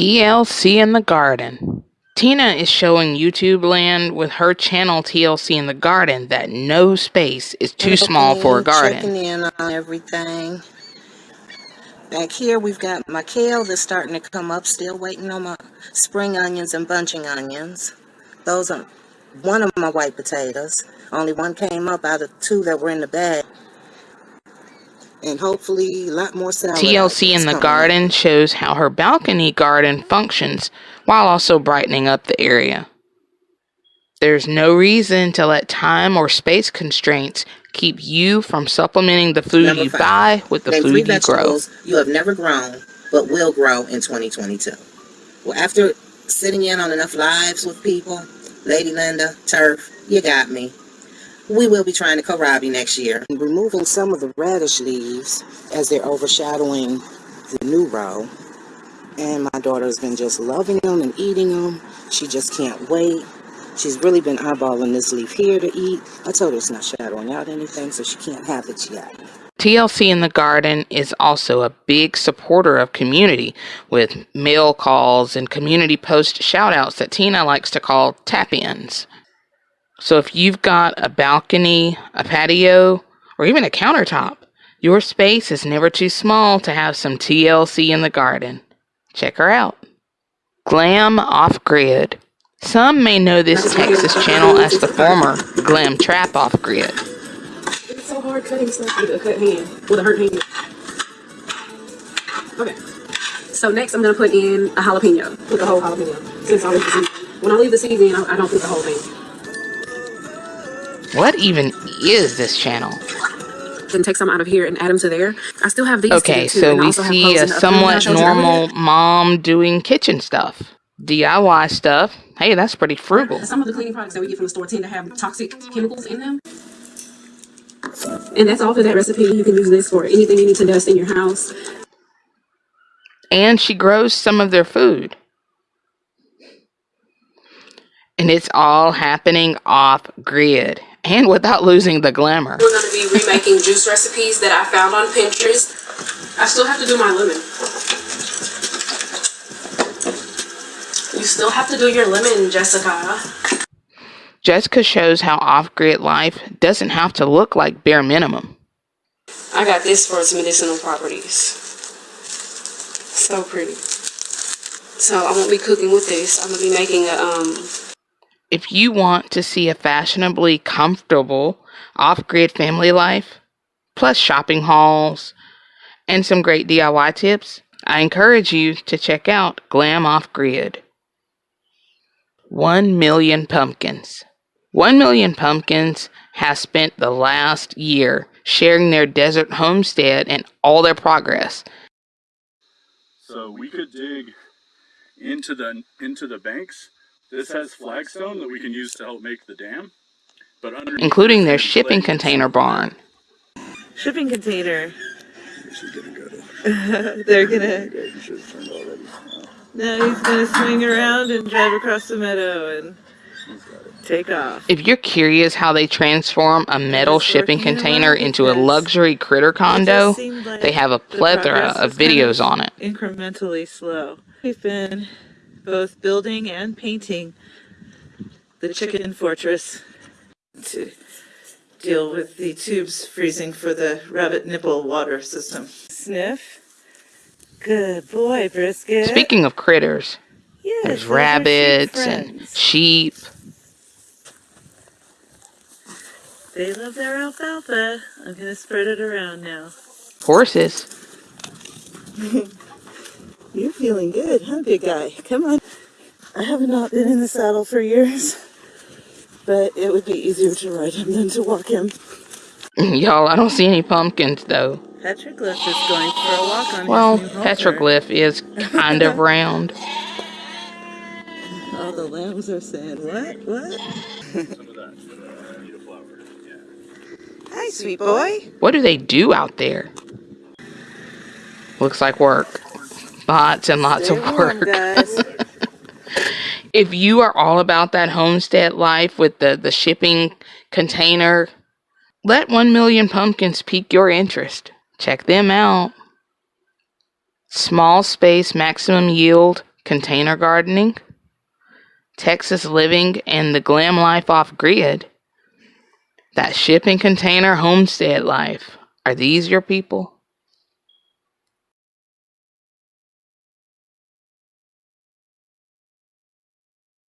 TLC in the garden. Tina is showing YouTube land with her channel TLC in the garden that no space is too small for a garden. Checking in on everything. Back here we've got my kale that's starting to come up. Still waiting on my spring onions and bunching onions. Those are one of my white potatoes. Only one came up out of two that were in the bag. And hopefully a lot more salad. TLC in the garden shows how her balcony garden functions while also brightening up the area. There's no reason to let time or space constraints keep you from supplementing the food Number you five, buy with the food you grow. You have never grown, but will grow in 2022. Well, after sitting in on enough lives with people, Lady Linda, Turf, you got me. We will be trying to kohlrabi next year. Removing some of the radish leaves as they're overshadowing the new row. And my daughter has been just loving them and eating them. She just can't wait. She's really been eyeballing this leaf here to eat. I told her it's not shadowing out anything, so she can't have it yet. TLC in the Garden is also a big supporter of community with mail calls and community post shoutouts that Tina likes to call tap ins. So if you've got a balcony, a patio, or even a countertop, your space is never too small to have some TLC in the garden. Check her out. Glam Off Grid. Some may know this Texas channel as the former Glam Trap Off Grid. It's so hard cutting stuff with a cut hand, with a hurt hand. Okay. So next I'm going to put in a jalapeno, put the whole jalapeno, since I leave the seed. When I leave the I, I don't put the whole thing. What even is this channel? and take some out of here and add them to there. I still have these. Okay, so we see a somewhat normal mom doing kitchen stuff. DIY stuff. Hey, that's pretty frugal. Some of the cleaning products that we get from the store tend to have toxic chemicals in them. And that's all for that recipe. You can use this for anything you need to dust in your house. And she grows some of their food. And it's all happening off grid and without losing the glamour. We're going to be remaking juice recipes that I found on Pinterest. I still have to do my lemon. You still have to do your lemon, Jessica. Jessica shows how off-grid life doesn't have to look like bare minimum. I got this for its medicinal properties. So pretty. So I won't be cooking with this. I'm going to be making a um, if you want to see a fashionably comfortable off grid family life, plus shopping hauls and some great DIY tips, I encourage you to check out Glam Off Grid. 1 million pumpkins. 1 million pumpkins has spent the last year sharing their desert homestead and all their progress. So we could dig into the into the banks this has flagstone that we can use to help make the dam, but including their shipping container barn. Shipping container. They're gonna. No, he's gonna swing around and drive across the meadow and take off. If you're curious how they transform a metal shipping container into a luxury critter condo, like they have a plethora of videos on it. Incrementally slow. We've been both building and painting the chicken fortress to deal with the tubes freezing for the rabbit nipple water system. Sniff. Good boy, Brisket. Speaking of critters, yes, there's rabbits and sheep. They love their alfalfa. I'm going to spread it around now. Horses. You're feeling good, huh, big guy? Come on. I have not been in the saddle for years, but it would be easier to ride him than to walk him. Y'all, I don't see any pumpkins, though. Petroglyph is going for a walk on well, Petroglyph is kind of round. All the lambs are saying, what, what? Hi, sweet boy. What do they do out there? Looks like work lots and lots Stay of work. if you are all about that homestead life with the, the shipping container, let 1 million pumpkins pique your interest. Check them out. Small space, maximum yield, container gardening, Texas living, and the glam life off grid. That shipping container homestead life. Are these your people?